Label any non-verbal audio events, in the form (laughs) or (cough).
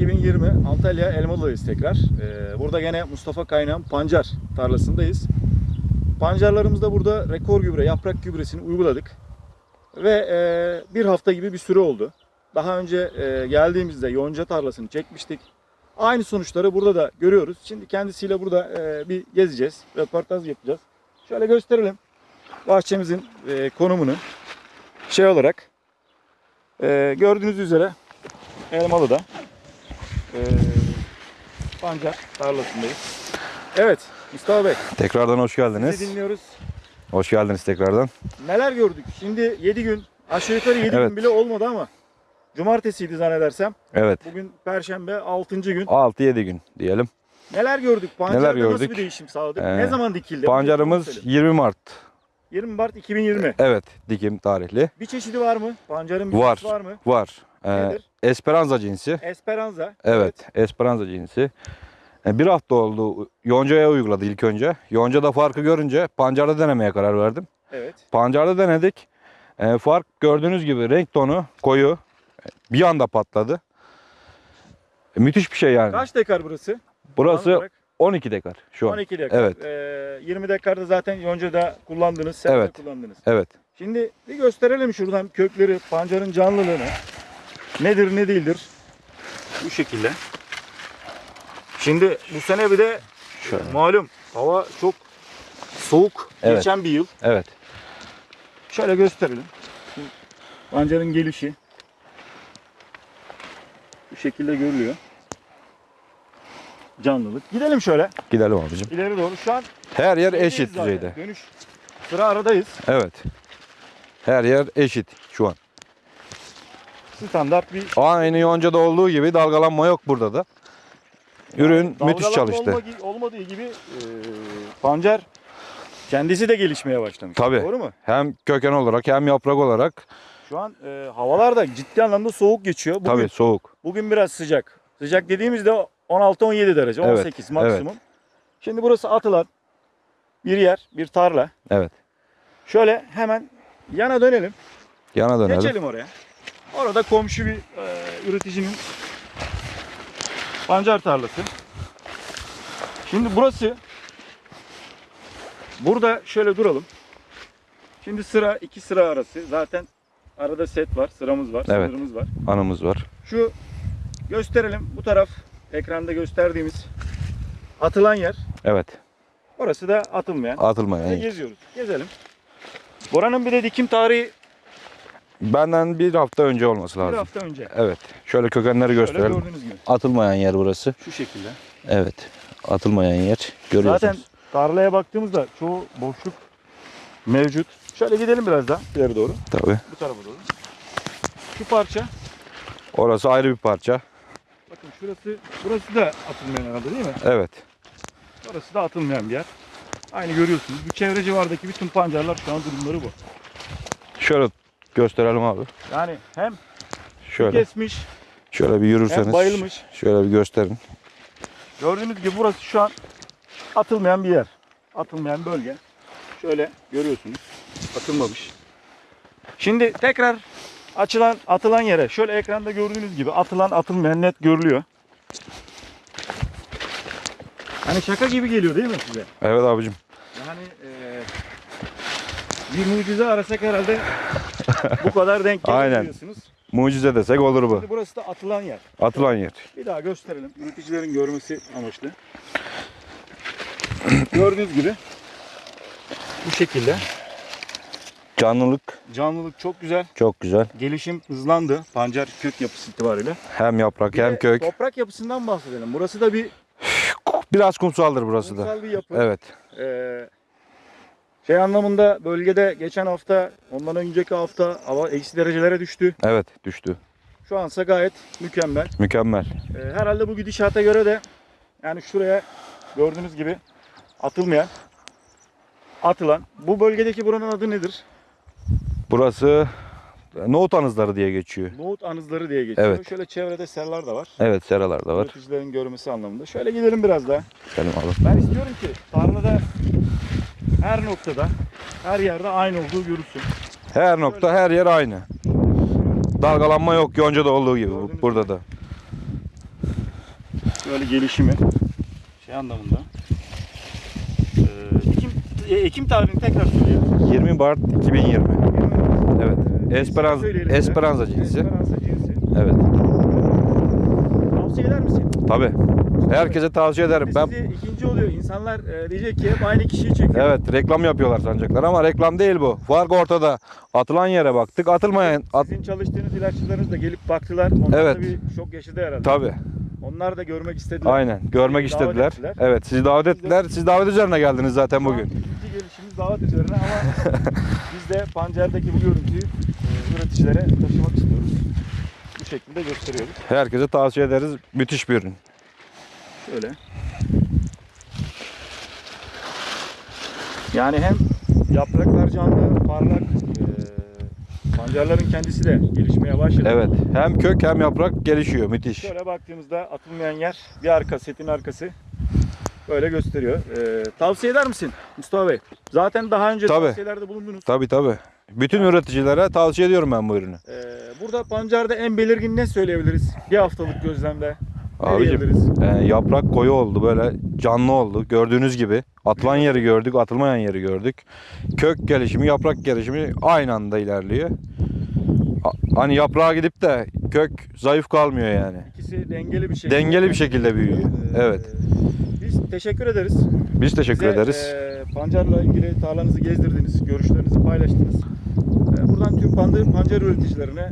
2020 Antalya Elmalı'dayız tekrar. Ee, burada gene Mustafa Kaynağ'ın pancar tarlasındayız. Pancarlarımızda burada rekor gübre, yaprak gübresini uyguladık. Ve e, bir hafta gibi bir süre oldu. Daha önce e, geldiğimizde yonca tarlasını çekmiştik. Aynı sonuçları burada da görüyoruz. Şimdi kendisiyle burada e, bir gezeceğiz, röportaj yapacağız. Şöyle gösterelim bahçemizin e, konumunu. Şey olarak e, gördüğünüz üzere Elmalı'da e, pancar tarlasındayız. Evet Mustafa Bey Tekrardan hoş sizi geldiniz. dinliyoruz. Hoş geldiniz tekrardan. Neler gördük? Şimdi 7 gün aşağı yukarı 7 Evet. gün bile olmadı ama cumartesiydi zannedersem. Evet. Bugün perşembe 6. gün. 6-7 gün diyelim. Neler gördük? Pancarda Neler nasıl gördük? bir değişim sağladık? Ee, ne zaman dikildi? Pancarımız Bunu söyle. 20 Mart. 20 Mart 2020. Evet, dikim tarihli. Bir çeşidi var mı? Pancarın bir Var. çeşidi var mı? Var. Ee, Nedir? Esperanza cinsi. Esperanza. Evet, Esperanza cinsi. Ee, Bir hafta oldu. Yonca'ya uyguladı ilk önce. Yonca'da farkı görünce pancarda denemeye karar verdim. Evet. Pancarda denedik. Ee, fark gördüğünüz gibi renk tonu koyu. Bir anda patladı. Ee, Müthiş bir şey yani. Kaç dekar burası? Burası Alan olarak 12 dekar şu an. 12 dekar. Evet. Ee, 20 dekarda zaten yoncada kullandınız, sen de Evet. kullandınız. Evet. Şimdi bir gösterelim şuradan kökleri, pancarın canlılığını. Nedir ne değildir. Bu şekilde. Şimdi bu sene bir de Şöyle. malum hava çok soğuk Evet. geçen bir yıl. Evet. Şöyle gösterelim. Pancarın gelişi bu şekilde görülüyor. Canlılık. Gidelim şöyle Gidelim abicim. ileri doğru. Şu an Her yer eşit düzeyde. Dönüş sıra aradayız. Evet. Her yer eşit şu an. Standart bir Aynı yoncada olduğu gibi dalgalanma yok burada da. Ürün Yani müthiş çalıştı. olma- olmadığı gibi e, pancar kendisi de gelişmeye başlamış. Tabii. Doğru mu? Hem köken olarak hem yaprak olarak Şu an e, havalar da ciddi anlamda soğuk geçiyor. Bugün, tabii soğuk. bugün biraz sıcak. Sıcak dediğimizde 16-17 derece, Evet, 18 maksimum. Şimdi burası atılan bir yer, bir tarla. Evet. Şöyle hemen yana dönelim. Yana dönelim. Geçelim oraya. Orada komşu bir e, üreticinin pancar tarlası. Şimdi burası burada şöyle duralım. Şimdi sıra iki sıra arası. Zaten arada set var, sıramız var, Evet. sınırımız var. Anımız var. Şu gösterelim. Bu taraf ekranda gösterdiğimiz atılan yer. Evet. Orası da atılmayan. Atılmayan. Geziyoruz. Gezelim. Buranın bir de dikim tarihi Benden bir hafta önce olması bir lazım. hafta önce. Evet. Şöyle kökenleri Şöyle gösterelim. gördüğünüz gibi. Atılmayan yer burası. Şu şekilde. Evet. Atılmayan yer. Görüyorsunuz. Zaten tarlaya baktığımızda çoğu boşluk mevcut. Şöyle gidelim biraz daha ileri doğru. Tabii. Bu tarafa doğru. Şu parça. Orası ayrı bir parça. Bakın şurası. Burası da atılmayan arada değil mi? Evet. Orası da atılmayan bir yer. Aynı görüyorsunuz. Bu çevre civardaki bütün pancarlar şu an durumları bu. Şöyle gösterelim abi. Yani hem Şöyle. kesmiş Şöyle bir yürürseniz. hem bayılmış. Şöyle bir gösterin. Gördüğünüz gibi burası şu an atılmayan bir yer. Atılmayan bölge. Şöyle görüyorsunuz. Atılmamış. Şimdi tekrar açılan atılan yere şöyle ekranda gördüğünüz gibi atılan atılmayan net görülüyor. Hani şaka gibi geliyor değil mi size? Evet abicim. Yani eee, bir mucize arasak herhalde bu kadar denk Aynen. gelebiliyorsunuz. Mucize desek olur bu. Şimdi burası da atılan yer. Atılan yer. Bir daha gösterelim. Üreticilerin görmesi amaçlı. (clears throat) Gördüğünüz gibi bu şekilde. Canlılık Canlılık çok güzel. çok güzel. Gelişim hızlandı. Pancar kök yapısı itibariyle. Hem yaprak Bir hem kök. Toprak yapısından bahsedelim. Burası da bir Biraz kumsaldır burası da. kumsal bir yapı. Evet. Ee, şey anlamında bölgede geçen hafta, ondan önceki hafta hava eksi derecelere düştü. Evet düştü. Şu ansa gayet mükemmel. Mükemmel. Ee, herhalde bu gidişata göre de yani şuraya gördüğünüz gibi atılmayan, atılan. Bu bölgedeki buranın adı nedir? Burası nohut anızları diye geçiyor. Nohut anızları diye geçiyor. Evet. Şöyle çevrede serlar da var. Evet seralar da var. Üreticilerin görmesi anlamında. Şöyle gidelim biraz daha. Selim abi. Ben istiyorum ki tarlada her noktada, her yerde aynı olduğu görülsün. Her nokta her yer aynı. Dalgalanma yok yoncada olduğu gibi Gördüğünüz burada da. Şöyle gelişimi şey anlamında. Ee, Ekim, e, Ekim tarihini tekrar söyleyelim. 20 Mart 2020. Evet. Ee, Esperanza. Esperanza cinsi. Esperanza cinsi. Evet. Tavsiye eder misin? Tabi. Herkese tavsiye ederim. Ben ikinci oluyor. İnsanlar e, diyecek ki hep aynı kişiyi çekiyor. Evet reklam yapıyorlar sancaklar ama reklam değil bu. Fark ortada. Atılan yere baktık. Atılmayan at Sizin çalıştığınız ilaççılarınız da gelip baktılar. Onlar Evet. da bir şok yaşadı herhalde. tabi. Onlar da görmek istediler. Aynen. Görmek Sizi istediler. ettiler. Evet, sizi davet ettiler. Siz davet üzerine geldiniz zaten bugün. İkinci gelişimiz davet üzerine ama (laughs) biz de Pancar'daki bu görüntüyü e, üreticilere taşımak istiyoruz. Bu şekilde gösteriyoruz. Herkese tavsiye ederiz. Müthiş bir ürün. Şöyle. Yani hem yapraklar canlı, parlak, e, pancarların kendisi de gelişmeye başladı. Evet. Hem kök hem yaprak gelişiyor. Müthiş. Şöyle baktığımızda atılmayan yer bir arka, setin arkası böyle gösteriyor. E, tavsiye eder misin Mustafa Bey? Zaten daha önce Tabii. tavsiyelerde bulundunuz. Tabi tabi. Bütün üreticilere tavsiye ediyorum ben bu ürünü. E, burada pancarda en belirgin ne söyleyebiliriz? Bir haftalık gözlemde. Ne Abicim e, yaprak koyu oldu böyle canlı oldu. Gördüğünüz gibi atılan yeri gördük, atılmayan yeri gördük. Kök gelişimi, yaprak gelişimi aynı anda ilerliyor. Hani yaprağa gidip de kök zayıf kalmıyor yani. İkisi dengeli bir şekilde. Dengeli bir şekilde büyüyor. Ee, Evet. Biz teşekkür ederiz. Biz teşekkür Bize, ederiz. e, pancarla ilgili tarlanızı gezdirdiniz, görüşlerinizi paylaştınız. E, buradan tüm pancar üreticilerine